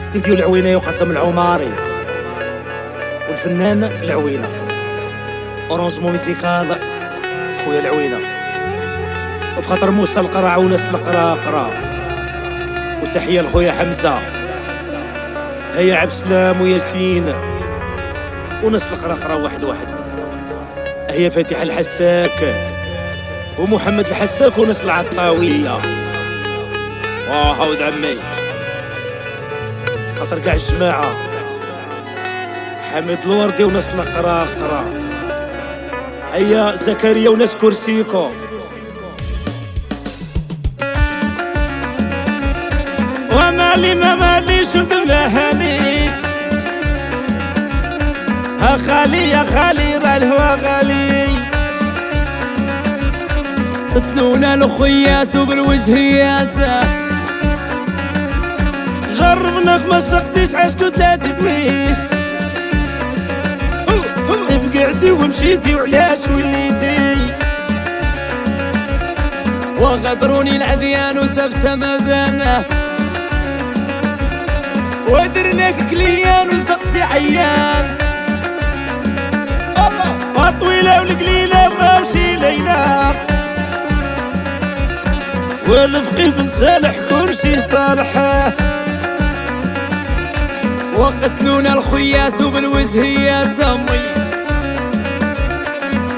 استديو العوينة يقدم العماري. والفنان العوينة. اورانجمون ميزيكال خويا العوينة. وبخاطر موسى القرع وناس القرا قرا وتحية لخويا حمزة. هيا عبد السلام وياسين. وناس القرا قرا واحد واحد. هي فاتحة الحساك. ومحمد الحساك وناس العطاوية. واه ود عمي. خاطر كاع الجماعة. حميد الوردي وناس القرا قرا. هيا زكريا وناس كرسيكو. ومالي ما ماليش وبالمهاليش ها خالي يا خالي راه الهوا غالي. قتلونا الخياس وبالوجهيات جربناك ما سقتيش عشكو ثلاثة دويش تفقعتي ومشيتي وعلاش وليتي؟ وغدروني العذيان وسب سمذانه ودرناك كليان وصدقتي عيان. الطويلة والقليلة بغاو شي ليلة والفقيه بن صالح كل شي صالحة. وقتلونا الخياس وبالوجهيات سمي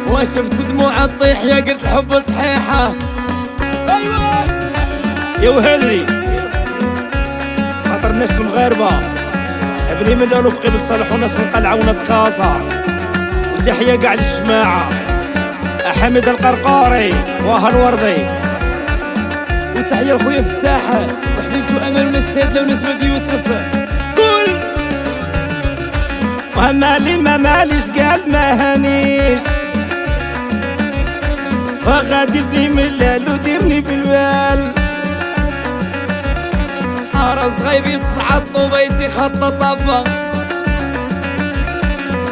وشفت دموع تطيح يا قلت الحب صحيحة. أيوه. يا وهلي خاطر الناس المغاربة. ابني من الفقيه بن صالح وناس القلعة وناس كازا. وتحية كاع للجماعة. حمد القرقاري وها الوردي. وتحية لخويا فتاح وحبيبته أمل وناس سادلة وناس يوسف. ومالي ما ماليش قال ما هانيش. وغادي ديما الليل وديرني في البال راس غيبي تصعد طوبيتي خط طبا.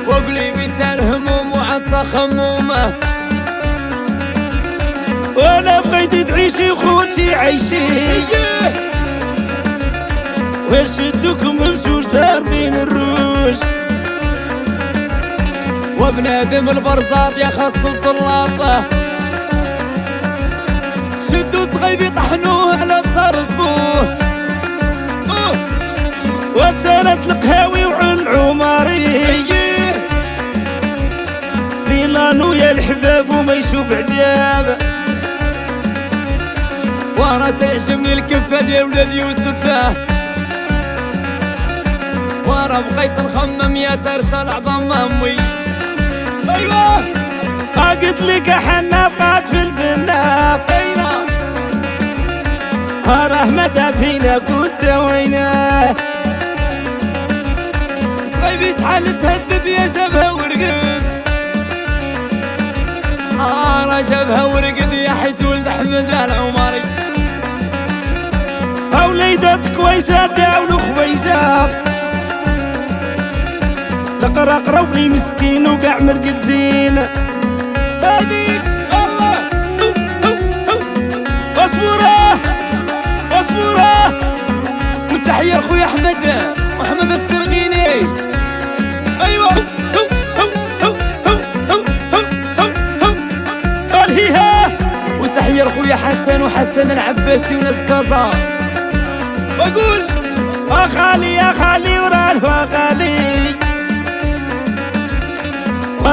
وقلي بيسال هموم وعطى خمومة. وأنا بغيت تعيشي خوتي عيشي. وشدوكم وبنادم البرزاط يا خص السلاطه شدوا صغيبي طحنوه على صار سبوه وسالت القهاوي وعن عمري بيلانو يا الحباب وما يشوف عذاب. ورا تعجبني الكفة ديال ولاد يوسف. ورا بغيت نخمم يا ترسل عظم أمي. أيوه قلت لك حنا بقات في البناق اينا راه مدى فينا كنت ويناه صغيبي شحال تهدد يا جبهه ورقد. آه راه جبهه ورقد يا حيت ولد أحمد العمري وليدات كويسات داولو خويسات لقرا قروبني مسكين وقاع مرقد زين. هذيك الله اصبره اصبره وتحيه لخويا أحمد محمد السرغيني الهيها وتحية لخويا حسن وحسن العباسي وناس كازا وأقول اخالي يا خالي وراه غالي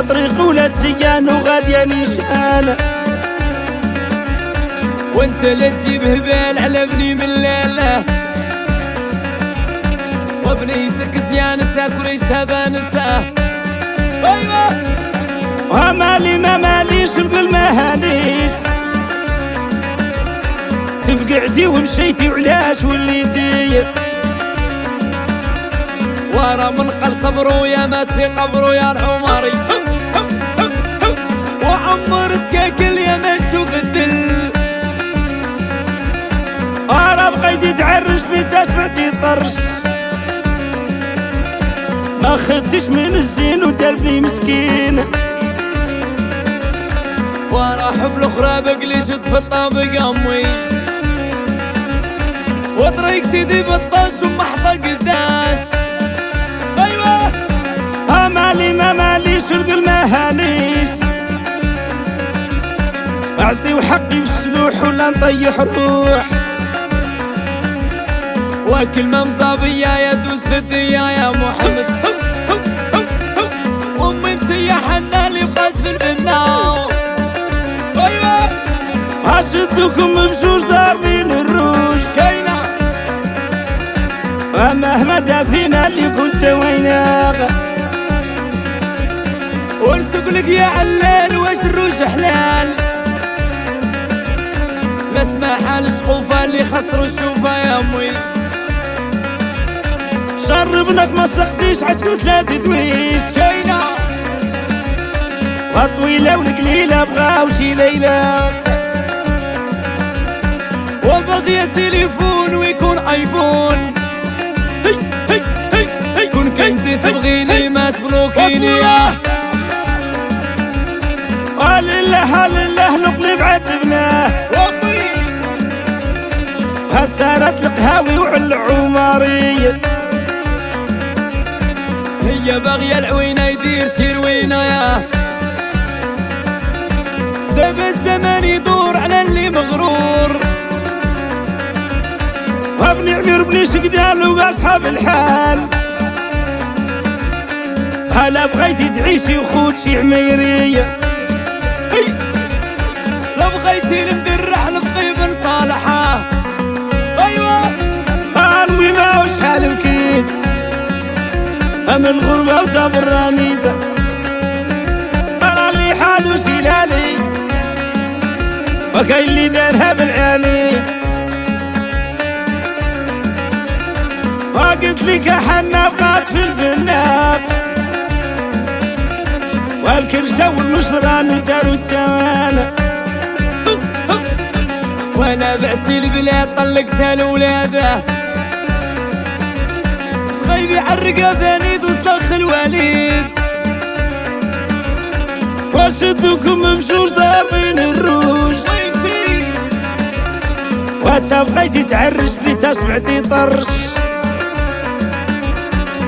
وطريق ولاد سيان وغادية نيشان وانت لا تجيب هبال على بني من لاله وبنيتك زيان تاكل شبانته أيوه. ومالي ما ماليش نقول ما هانيش. تفقعتي ومشيتي وعلاش وليتي. ورا من قل صبرو يا مات في قبرو يا العمري. وعمرت كاكل يا ما تشوف الدل أنا بقيتي تعرش لي تسمعتي طرش. ما خدتش من الزين ودربني مسكين. ورا حب الأخرى بقلي شد في الطابق امي وطريق عليك سيدي بطاش ومحطة اعطي وحقي بالسلوح ولا نطيح روح وكلمة مصابية يدوس في الدنيا يا محمد. امي أنت يا حنا اللي بقات في البناو أيوه. هشدكم بجوج ضاربين الروج. كاينة ومهما دافينا اللي كنت ويناك. ونسوق لك يا علال واش الروج لا سماحة الشقوفة اللي خسروا الشوفة يا أمي. شربناك ما سقتيش عسكو ثلاثة دويش كاينة والطويلة والقليلة بغاو شي ليلة. وبغي تليفون ويكون آيفون. هي هي هي هي. كون كنتي تبغيني ما تبلوكيني. ولله لله القلب عذبناه هاد سارت القهاوي وعلى عمري هي باغية العوينة يدير شي روينة يا. دابا الزمان يدور على اللي مغرور. وابني عمير بني شقدال واصحاب الحال. هلا بغيتي تعيشي وخوتشي عميري هي لو بغيتي ندرح ام الغربة وتبرانيت أنا اللي حال وشيلالي وكاين اللي دارها بالعاني وقلت لك حنا بقات في البناب والكرشة والمشران وداروا التوانه وأنا بعتي البلاد طلقتها لولاده صغيبي عالرقا فانيد وصلخ الوليد وشدكم بجوج ضاربين الروج. وانت بغيتي تعرش لي تسمعتي طرش.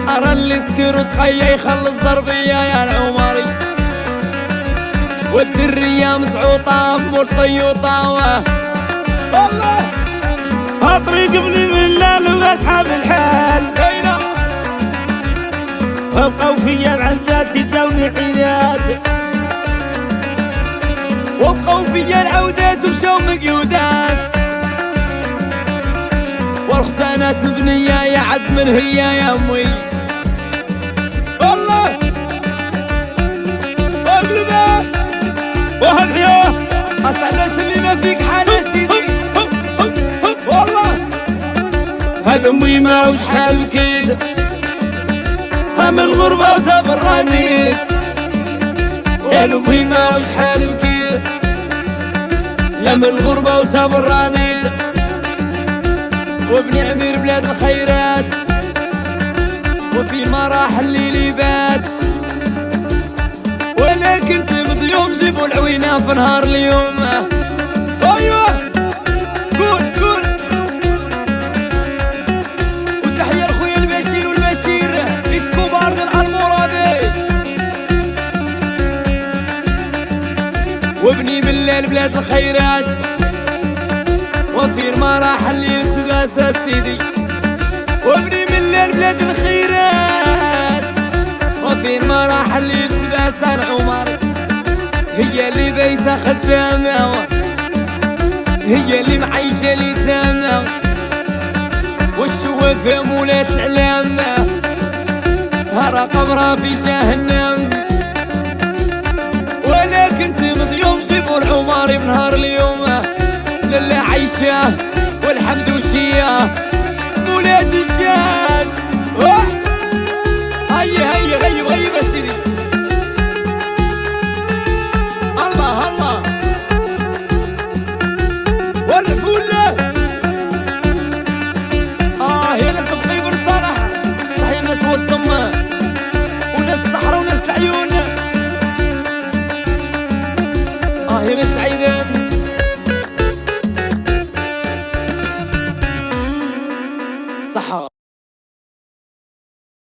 أرى اللي سكر وتخيا يخلص ضربية يا العمري. والدرية مسعوطة مول طيوطة والله هطريق ابني ملال وأصحاب الحال. وبقاو فيا العزات يداوني عيدات وبقوا فيا العودات ومشاو مقيودات والخزانات مبنية يا عد من هي يا أمي. والله أقلبة! وهالحياة! اسعد اللي ما فيك حال والله! هاد أمي ما وشحال بكيت هم الغربة وتبرانيت يا امي ما وشحال بكيت يا من الغربة وتبرانيت وابن عمير بلاد الخيرات. وفي المراحل اللي ليبات ولكن تمضي يوم جيبوا العوينة في نهار اليوم. بلاد الخيرات. وفي المراحل اللي لباس سيدي. وابني من الليل بلاد الخيرات. وفي المراحل اللي لباس العمر هي اللي بيتها خدامة. هي اللي معيشة اليتامى والشوافة مولات العلامة ترى قبرها في جهنم. العمر بنهار اليوم للي عايشة والحمد وشية.